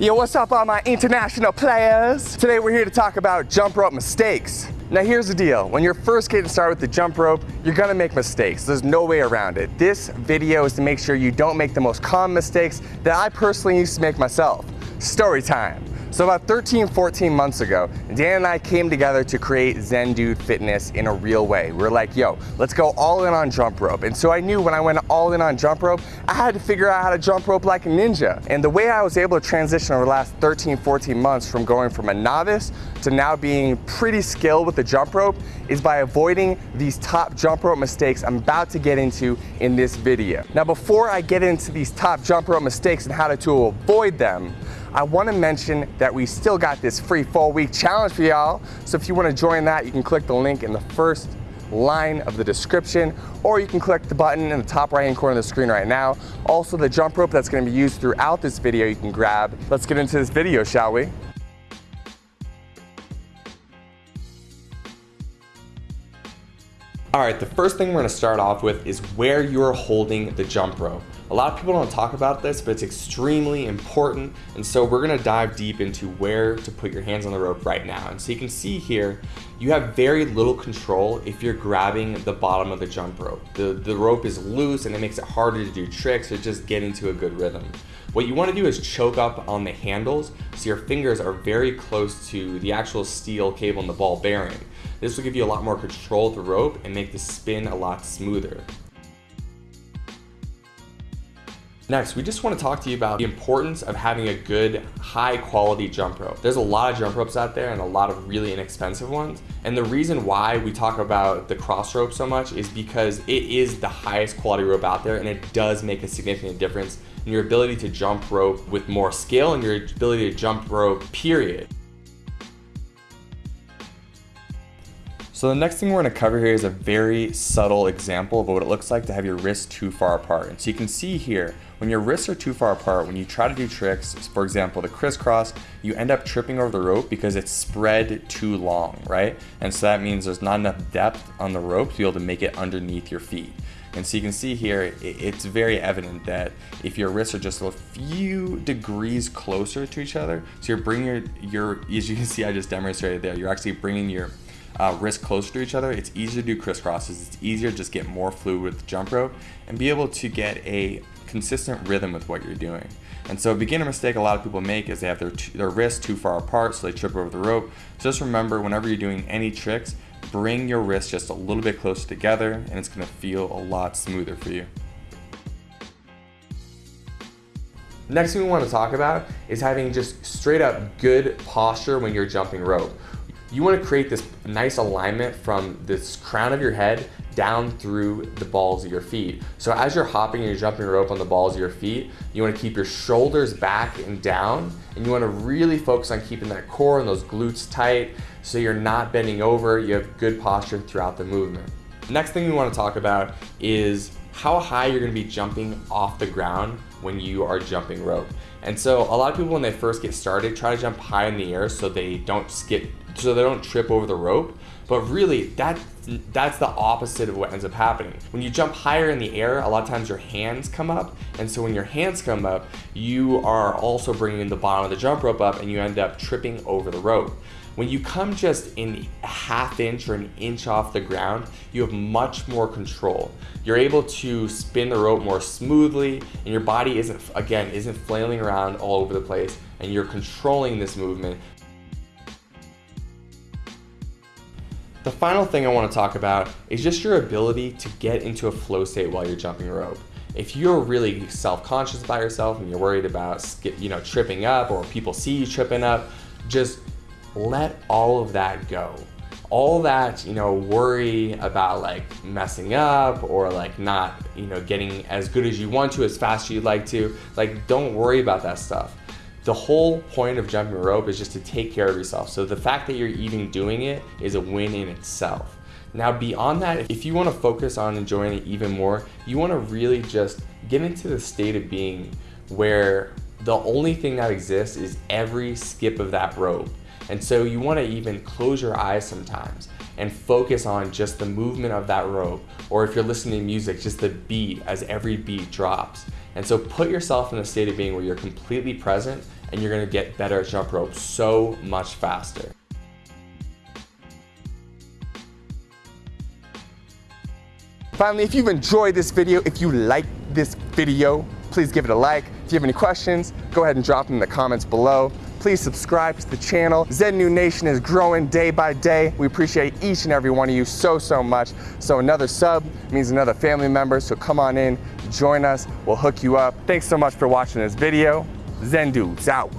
Yo, what's up all my international players? Today we're here to talk about jump rope mistakes. Now here's the deal, when you're first getting started with the jump rope, you're gonna make mistakes. There's no way around it. This video is to make sure you don't make the most common mistakes that I personally used to make myself. Story time. So about 13, 14 months ago, Dan and I came together to create Zen Dude Fitness in a real way. We are like, yo, let's go all in on jump rope. And so I knew when I went all in on jump rope, I had to figure out how to jump rope like a ninja. And the way I was able to transition over the last 13, 14 months from going from a novice to now being pretty skilled with the jump rope is by avoiding these top jump rope mistakes I'm about to get into in this video. Now before I get into these top jump rope mistakes and how to avoid them, I wanna mention that we still got this free four week challenge for y'all. So if you wanna join that, you can click the link in the first line of the description, or you can click the button in the top right hand corner of the screen right now. Also the jump rope that's gonna be used throughout this video you can grab. Let's get into this video, shall we? All right, the first thing we're gonna start off with is where you're holding the jump rope. A lot of people don't talk about this, but it's extremely important. And so we're gonna dive deep into where to put your hands on the rope right now. And so you can see here, you have very little control if you're grabbing the bottom of the jump rope. The, the rope is loose and it makes it harder to do tricks or just get into a good rhythm. What you wanna do is choke up on the handles so your fingers are very close to the actual steel cable and the ball bearing. This will give you a lot more control of the rope and make the spin a lot smoother. Next, we just want to talk to you about the importance of having a good, high quality jump rope. There's a lot of jump ropes out there and a lot of really inexpensive ones. And the reason why we talk about the Crossrope so much is because it is the highest quality rope out there and it does make a significant difference in your ability to jump rope with more skill and your ability to jump rope, period. So the next thing we're gonna cover here is a very subtle example of what it looks like to have your wrists too far apart. And so you can see here, when your wrists are too far apart, when you try to do tricks, for example, the crisscross, you end up tripping over the rope because it's spread too long, right? And so that means there's not enough depth on the rope to be able to make it underneath your feet. And so you can see here, it's very evident that if your wrists are just a few degrees closer to each other, so you're bringing your, your as you can see, I just demonstrated there, you're actually bringing your uh, wrists closer to each other, it's easier to do crisscrosses. It's easier to just get more fluid with the jump rope and be able to get a consistent rhythm with what you're doing. And so a beginner mistake a lot of people make is they have their, their wrists too far apart so they trip over the rope. So just remember whenever you're doing any tricks, bring your wrists just a little bit closer together and it's gonna feel a lot smoother for you. Next thing we want to talk about is having just straight up good posture when you're jumping rope. You wanna create this nice alignment from this crown of your head down through the balls of your feet. So as you're hopping and you're jumping rope on the balls of your feet, you wanna keep your shoulders back and down, and you wanna really focus on keeping that core and those glutes tight so you're not bending over, you have good posture throughout the movement. Next thing we wanna talk about is how high you're gonna be jumping off the ground when you are jumping rope. And so a lot of people when they first get started try to jump high in the air so they don't skip so they don't trip over the rope. But really, that, that's the opposite of what ends up happening. When you jump higher in the air, a lot of times your hands come up. And so when your hands come up, you are also bringing the bottom of the jump rope up and you end up tripping over the rope. When you come just in a half inch or an inch off the ground, you have much more control. You're able to spin the rope more smoothly and your body isn't, again, isn't flailing around all over the place and you're controlling this movement The final thing I want to talk about is just your ability to get into a flow state while you're jumping rope. If you're really self-conscious about yourself and you're worried about skip, you know, tripping up or people see you tripping up, just let all of that go. All that, you know, worry about like messing up or like not, you know, getting as good as you want to, as fast as you'd like to, like don't worry about that stuff the whole point of jumping rope is just to take care of yourself. So the fact that you're even doing it is a win in itself. Now beyond that, if you wanna focus on enjoying it even more, you wanna really just get into the state of being where the only thing that exists is every skip of that rope. And so you wanna even close your eyes sometimes and focus on just the movement of that rope. Or if you're listening to music, just the beat as every beat drops. And so put yourself in a state of being where you're completely present and you're gonna get better at jump rope so much faster. Finally, if you've enjoyed this video, if you like this video, please give it a like. If you have any questions, go ahead and drop them in the comments below. Please subscribe to the channel. Zen Dude Nation is growing day by day. We appreciate each and every one of you so, so much. So another sub means another family member, so come on in, join us, we'll hook you up. Thanks so much for watching this video. Zen Dudes out.